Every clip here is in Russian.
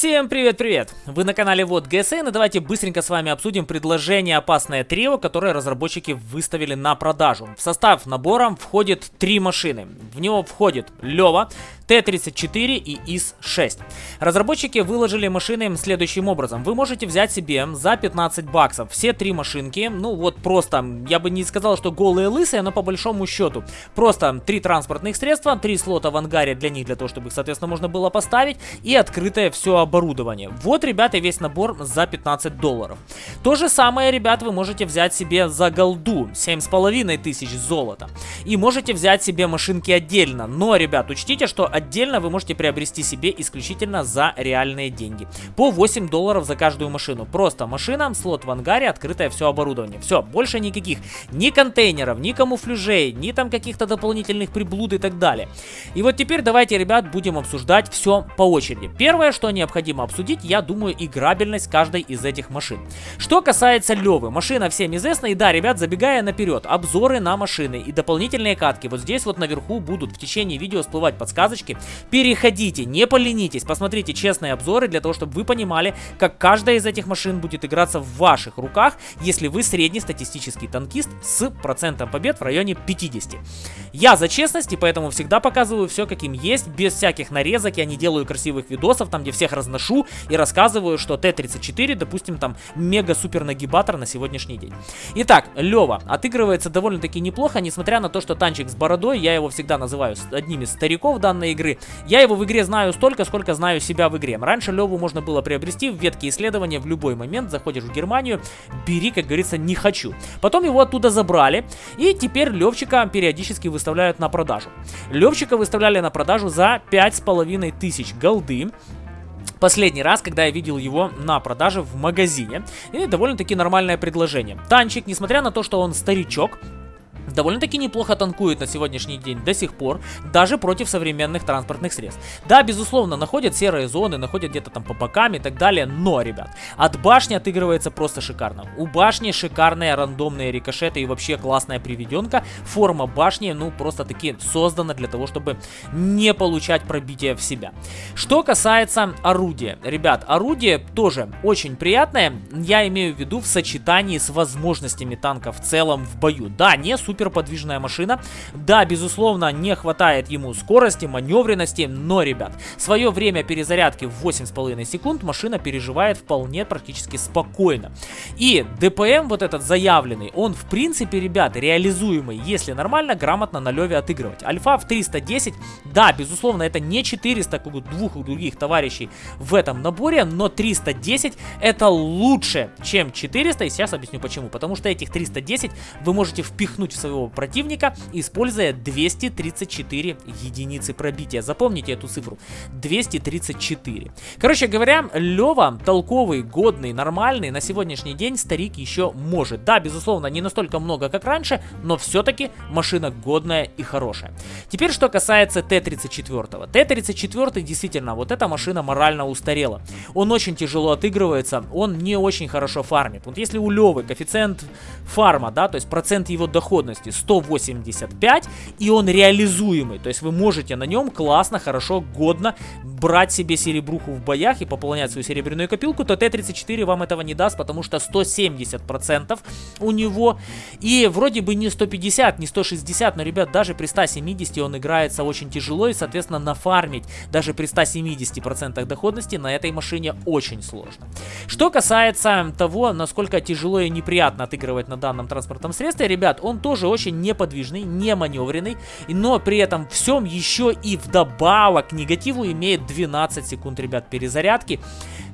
Всем привет-привет! Вы на канале Вот ГСН и давайте быстренько с вами обсудим предложение «Опасное трио», которое разработчики выставили на продажу. В состав набора входит три машины. В него входит Лева, Т-34 и ИС-6. Разработчики выложили машины следующим образом. Вы можете взять себе за 15 баксов все три машинки, ну вот просто, я бы не сказал, что голые лысые, но по большому счету. Просто три транспортных средства, три слота в ангаре для них, для того, чтобы их, соответственно, можно было поставить, и открытое все оборудование. Вот, ребята, весь набор за 15 долларов. То же самое, ребят, вы можете взять себе за голду, 7,5 тысяч золота. И можете взять себе машинки отдельно. Но, ребят, учтите, что отдельно вы можете приобрести себе исключительно за реальные деньги. По 8 долларов за каждую машину. Просто машина, слот в ангаре, открытое все оборудование. Все, больше никаких ни контейнеров, ни камуфляжей, ни там каких-то дополнительных приблуд и так далее. И вот теперь давайте, ребят, будем обсуждать все по очереди. Первое, что необходимо обсудить, я думаю, играбельность каждой из этих машин. Что касается Левы, машина всем известна. И да, ребят, забегая наперед, обзоры на машины и дополнительные катки. Вот здесь вот наверху будут в течение видео всплывать подсказочки. Переходите, не поленитесь, посмотрите честные обзоры для того, чтобы вы понимали, как каждая из этих машин будет играться в ваших руках, если вы среднестатистический танкист с процентом побед в районе 50. Я за честность и поэтому всегда показываю все каким есть, без всяких нарезок, я не делаю красивых видосов, там где всех разношу и рассказываю, что Т-34, допустим, там мега-супер нагибатор на сегодняшний день. Итак, Лева отыгрывается довольно-таки неплохо, несмотря на то, что танчик с бородой, я его всегда называю одним из стариков данной игры. Я его в игре знаю столько, сколько знаю себя в игре. Раньше Леву можно было приобрести в ветке исследования в любой момент. Заходишь в Германию, бери, как говорится, не хочу. Потом его оттуда забрали, и теперь Левчика периодически выставляют на продажу. Левчика выставляли на продажу за 5500 тысяч голды. Последний раз, когда я видел его на продаже в магазине. И довольно-таки нормальное предложение. Танчик, несмотря на то, что он старичок, довольно-таки неплохо танкует на сегодняшний день до сих пор, даже против современных транспортных средств. Да, безусловно, находят серые зоны, находят где-то там по бокам и так далее, но, ребят, от башни отыгрывается просто шикарно. У башни шикарные рандомные рикошеты и вообще классная приведенка. Форма башни, ну, просто таки создана для того, чтобы не получать пробитие в себя. Что касается орудия. Ребят, орудие тоже очень приятное, я имею в виду в сочетании с возможностями танка в целом в бою. Да, не супер суперподвижная машина. Да, безусловно, не хватает ему скорости, маневренности, но, ребят, свое время перезарядки в 8,5 секунд машина переживает вполне практически спокойно. И ДПМ вот этот заявленный, он в принципе, ребят, реализуемый, если нормально, грамотно на леве отыгрывать. Альфа в 310, да, безусловно, это не 400, как у двух других товарищей в этом наборе, но 310 это лучше, чем 400, и сейчас объясню почему. Потому что этих 310 вы можете впихнуть в свою своего противника, используя 234 единицы пробития. Запомните эту цифру. 234. Короче говоря, Лева толковый, годный, нормальный. На сегодняшний день старик еще может. Да, безусловно, не настолько много, как раньше, но все-таки машина годная и хорошая. Теперь, что касается Т-34. Т-34 действительно, вот эта машина морально устарела. Он очень тяжело отыгрывается, он не очень хорошо фармит. Вот если у Левы коэффициент фарма, да, то есть процент его доходности скорости 185, и он реализуемый. То есть вы можете на нем классно, хорошо, годно брать себе серебруху в боях и пополнять свою серебряную копилку, то Т-34 вам этого не даст, потому что 170% у него. И вроде бы не 150, не 160, но, ребят, даже при 170 он играется очень тяжело, и, соответственно, нафармить даже при 170% доходности на этой машине очень сложно. Что касается того, насколько тяжело и неприятно отыгрывать на данном транспортном средстве, ребят, он тоже очень неподвижный, не маневренный, но при этом всем еще и вдобавок к негативу имеет 12 секунд, ребят, перезарядки.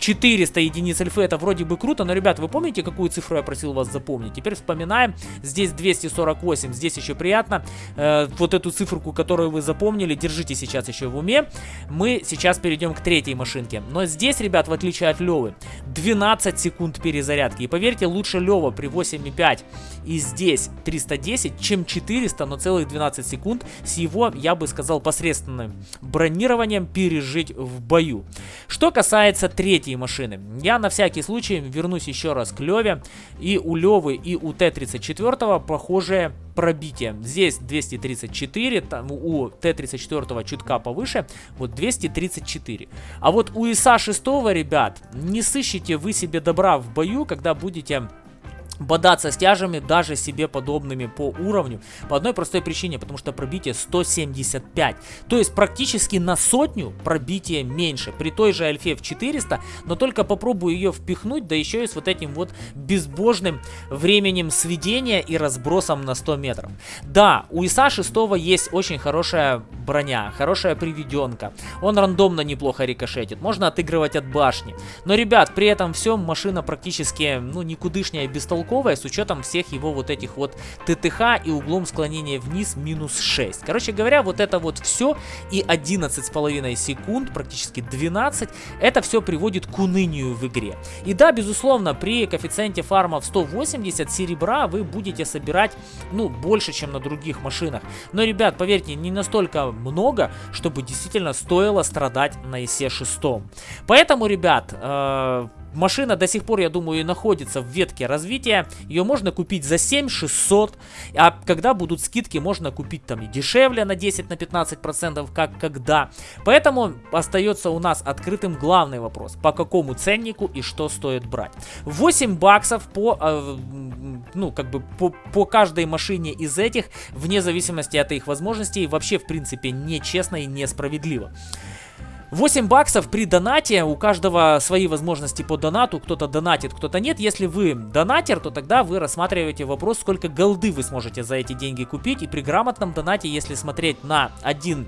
400 единиц альфы, это вроде бы круто, но, ребят, вы помните, какую цифру я просил вас запомнить? Теперь вспоминаем, здесь 248, здесь еще приятно, э, вот эту циферку, которую вы запомнили, держите сейчас еще в уме. Мы сейчас перейдем к третьей машинке, но здесь, ребят, в отличие от Левы, 12 секунд перезарядки, и поверьте, лучше Лева при 8,5 и здесь 310, чем 400, но целых 12 секунд с его, я бы сказал, посредственным бронированием пережить в бою. Что касается третьей машины, я на всякий случай вернусь еще раз к Леве, и у Левы и у Т-34 похожее пробитие. Здесь 234, там у Т-34 чутка повыше, вот 234. А вот у ИСа-6, ребят, не сыщите вы себе добра в бою, когда будете бодаться с тяжами даже себе подобными по уровню. По одной простой причине, потому что пробитие 175. То есть практически на сотню пробитие меньше. При той же альфе в 400, но только попробую ее впихнуть, да еще и с вот этим вот безбожным временем сведения и разбросом на 100 метров. Да, у ИСа 6 есть очень хорошая броня, хорошая приведенка. Он рандомно неплохо рикошетит, можно отыгрывать от башни. Но, ребят, при этом всем машина практически, ну, никудышняя, бестолковая бестолковая с учетом всех его вот этих вот ТТХ и углом склонения вниз минус 6. Короче говоря, вот это вот все и 11,5 секунд, практически 12, это все приводит к унынию в игре. И да, безусловно, при коэффициенте фарма в 180 серебра вы будете собирать, ну, больше, чем на других машинах. Но, ребят, поверьте, не настолько много, чтобы действительно стоило страдать на ИСе 6. Поэтому, ребят, э Машина до сих пор, я думаю, находится в ветке развития. Ее можно купить за 7600. А когда будут скидки, можно купить там и дешевле на 10-15%, как когда. Поэтому остается у нас открытым главный вопрос. По какому ценнику и что стоит брать. 8 баксов по, э, ну, как бы по, по каждой машине из этих, вне зависимости от их возможностей, вообще, в принципе, нечестно и несправедливо. 8 баксов при донате, у каждого свои возможности по донату, кто-то донатит, кто-то нет. Если вы донатер, то тогда вы рассматриваете вопрос, сколько голды вы сможете за эти деньги купить. И при грамотном донате, если смотреть на один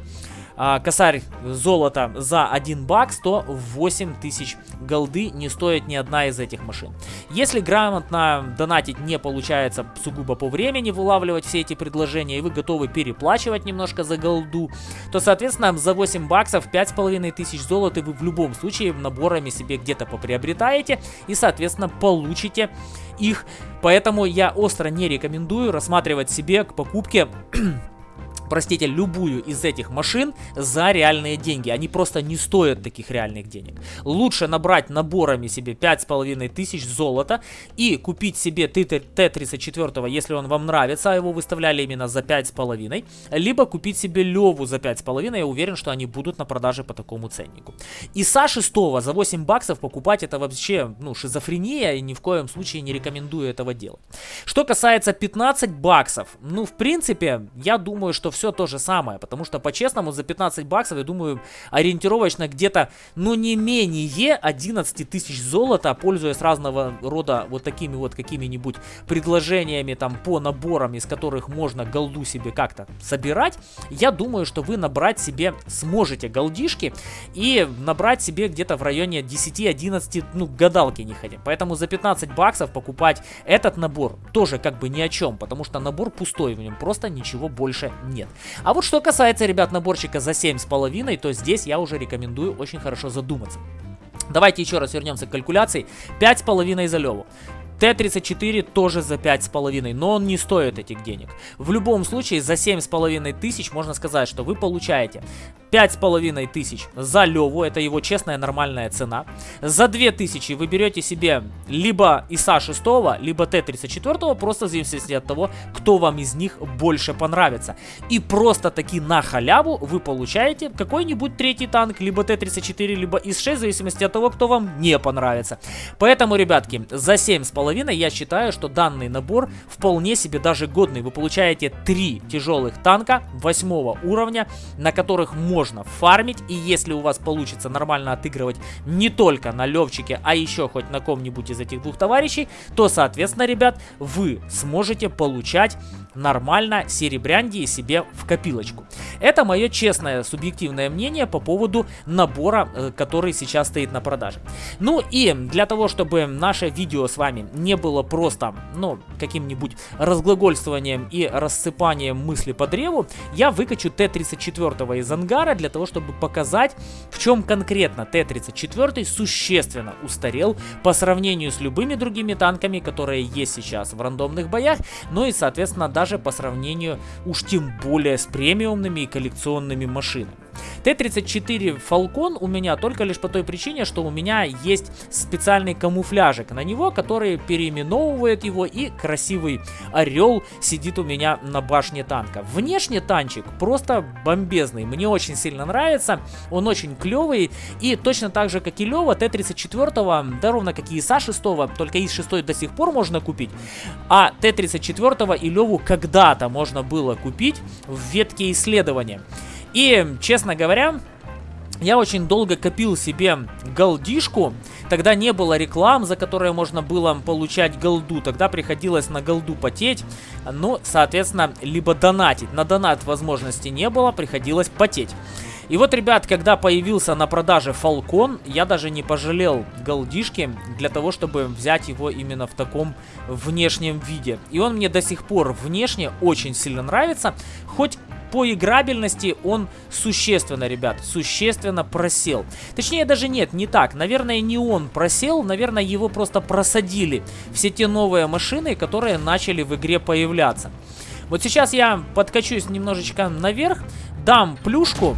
а, косарь золота за 1 бакс, то 8 тысяч голды не стоит ни одна из этих машин. Если грамотно донатить не получается сугубо по времени, вылавливать все эти предложения, и вы готовы переплачивать немножко за голду, то, соответственно, за 8 баксов 5,5 тысяч золота вы в любом случае наборами себе где-то поприобретаете и, соответственно, получите их. Поэтому я остро не рекомендую рассматривать себе к покупке простите, любую из этих машин за реальные деньги. Они просто не стоят таких реальных денег. Лучше набрать наборами себе 5,5 тысяч золота и купить себе Т-34, если он вам нравится, а его выставляли именно за 5,5. Либо купить себе Леву за 5,5. Я уверен, что они будут на продаже по такому ценнику. И Са 6 за 8 баксов покупать это вообще, ну, шизофрения. И ни в коем случае не рекомендую этого делать. Что касается 15 баксов, ну, в принципе, я думаю, что все все то же самое, потому что по-честному за 15 баксов, я думаю, ориентировочно где-то, ну не менее 11 тысяч золота, пользуясь разного рода вот такими вот какими-нибудь предложениями там по наборам, из которых можно голду себе как-то собирать, я думаю, что вы набрать себе сможете голдишки и набрать себе где-то в районе 10-11, ну гадалки не ходим. Поэтому за 15 баксов покупать этот набор тоже как бы ни о чем, потому что набор пустой, в нем просто ничего больше нет. А вот что касается, ребят, наборчика за 7,5, то здесь я уже рекомендую очень хорошо задуматься. Давайте еще раз вернемся к калькуляции. 5,5 за Леву. Т-34 тоже за 5,5, но он не стоит этих денег. В любом случае, за 7,5 тысяч можно сказать, что вы получаете 5,5 тысяч за Леву, это его честная нормальная цена. За 2 тысячи вы берете себе либо ИСа 6, либо Т-34, просто в зависимости от того, кто вам из них больше понравится. И просто таки на халяву вы получаете какой-нибудь третий танк, либо Т-34, либо ИС-6, в зависимости от того, кто вам не понравится. Поэтому, ребятки, за 7,5 половиной, я считаю, что данный набор вполне себе даже годный. Вы получаете три тяжелых танка восьмого уровня, на которых можно фармить. И если у вас получится нормально отыгрывать не только на Левчике, а еще хоть на ком-нибудь из этих двух товарищей, то, соответственно, ребят, вы сможете получать нормально серебрянди себе в копилочку. Это мое честное субъективное мнение по поводу набора, э, который сейчас стоит на продаже. Ну и для того, чтобы наше видео с вами не было просто, ну, каким-нибудь разглагольствованием и рассыпанием мысли по древу, я выкачу Т-34 из ангара для того, чтобы показать, в чем конкретно Т-34 существенно устарел по сравнению с любыми другими танками, которые есть сейчас в рандомных боях, ну и, соответственно, даже по сравнению уж тем более с премиумными и коллекционными машинами. Т-34 Falcon у меня только лишь по той причине, что у меня есть специальный камуфляжик на него, который переименовывает его и красивый орел сидит у меня на башне танка. Внешне танчик просто бомбезный, мне очень сильно нравится, он очень клевый и точно так же как и Лева, Т-34, да ровно как и ИСа-6, только ИС-6 до сих пор можно купить, а Т-34 и Леву когда-то можно было купить в ветке исследования. И, честно говоря, я очень долго копил себе голдишку. Тогда не было реклам, за которые можно было получать голду. Тогда приходилось на голду потеть. Ну, соответственно, либо донатить. На донат возможности не было, приходилось потеть. И вот, ребят, когда появился на продаже Falcon, я даже не пожалел голдишки для того, чтобы взять его именно в таком внешнем виде. И он мне до сих пор внешне очень сильно нравится, хоть по играбельности он существенно, ребят, существенно просел. Точнее, даже нет, не так. Наверное, не он просел, наверное, его просто просадили все те новые машины, которые начали в игре появляться. Вот сейчас я подкачусь немножечко наверх, дам плюшку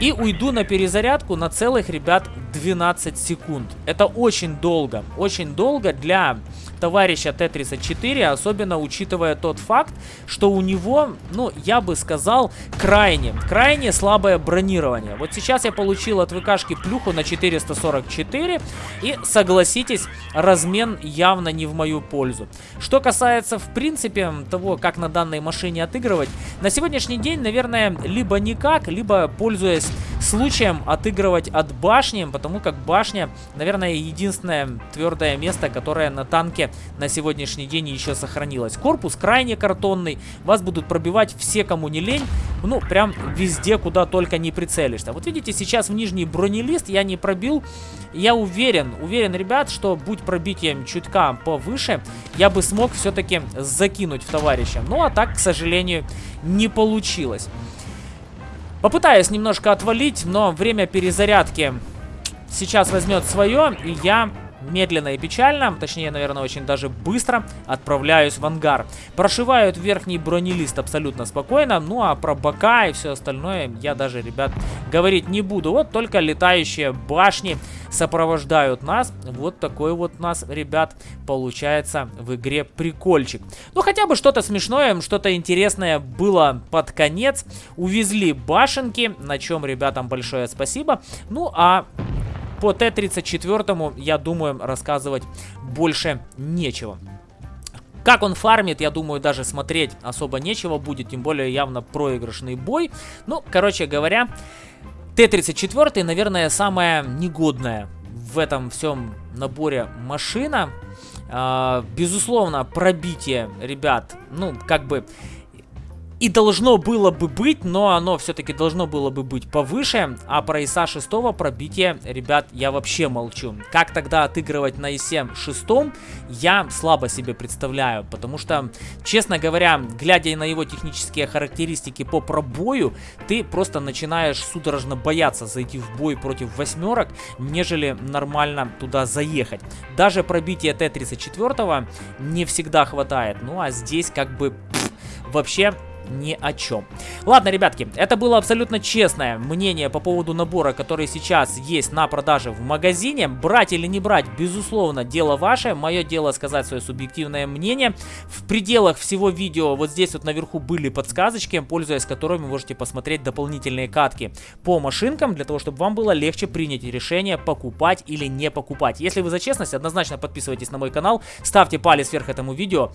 и уйду на перезарядку на целых, ребят, 12 секунд. Это очень долго, очень долго для товарища Т-34, особенно учитывая тот факт, что у него, ну, я бы сказал, крайне, крайне слабое бронирование. Вот сейчас я получил от ВКшки плюху на 444, и, согласитесь, размен явно не в мою пользу. Что касается, в принципе, того, как на данной машине отыгрывать, на сегодняшний день, наверное, либо никак, либо пользуясь случаем отыгрывать от башни, потому как башня, наверное, единственное твердое место, которое на танке на сегодняшний день еще сохранилось. Корпус крайне картонный, вас будут пробивать все, кому не лень, ну, прям везде, куда только не прицелишься. Вот видите, сейчас в нижний бронелист я не пробил, я уверен, уверен, ребят, что будь пробитием чутка повыше, я бы смог все-таки закинуть в товарища. Ну, а так, к сожалению, не получилось. Попытаюсь немножко отвалить, но время перезарядки сейчас возьмет свое, и я медленно и печально, точнее, наверное, очень даже быстро отправляюсь в ангар. Прошивают верхний бронелист абсолютно спокойно, ну а про бока и все остальное я даже, ребят, говорить не буду. Вот только летающие башни сопровождают нас. Вот такой вот у нас, ребят, получается в игре прикольчик. Ну, хотя бы что-то смешное, что-то интересное было под конец. Увезли башенки, на чем ребятам большое спасибо. Ну, а по Т-34, я думаю, рассказывать больше нечего. Как он фармит, я думаю, даже смотреть особо нечего будет, тем более явно проигрышный бой. Ну, короче говоря, Т-34, наверное, самая негодная в этом всем наборе машина. А, безусловно, пробитие, ребят, ну, как бы и должно было бы быть, но оно все-таки должно было бы быть повыше. А про ИСа 6 пробитие, ребят, я вообще молчу. Как тогда отыгрывать на ИСе 6, я слабо себе представляю. Потому что, честно говоря, глядя на его технические характеристики по пробою, ты просто начинаешь судорожно бояться зайти в бой против восьмерок, нежели нормально туда заехать. Даже пробитие Т-34 не всегда хватает. Ну а здесь как бы пфф, вообще ни о чем. Ладно, ребятки, это было абсолютно честное мнение по поводу набора, который сейчас есть на продаже в магазине. Брать или не брать, безусловно, дело ваше. Мое дело сказать свое субъективное мнение. В пределах всего видео вот здесь вот наверху были подсказочки, пользуясь которыми можете посмотреть дополнительные катки по машинкам, для того, чтобы вам было легче принять решение, покупать или не покупать. Если вы за честность, однозначно подписывайтесь на мой канал, ставьте палец вверх этому видео,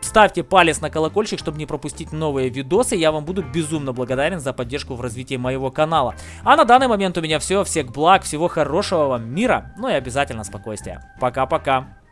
ставьте палец на колокольчик, чтобы не пропустить новые новые видосы. Я вам буду безумно благодарен за поддержку в развитии моего канала. А на данный момент у меня все. Всех благ, всего хорошего вам мира, ну и обязательно спокойствия. Пока-пока.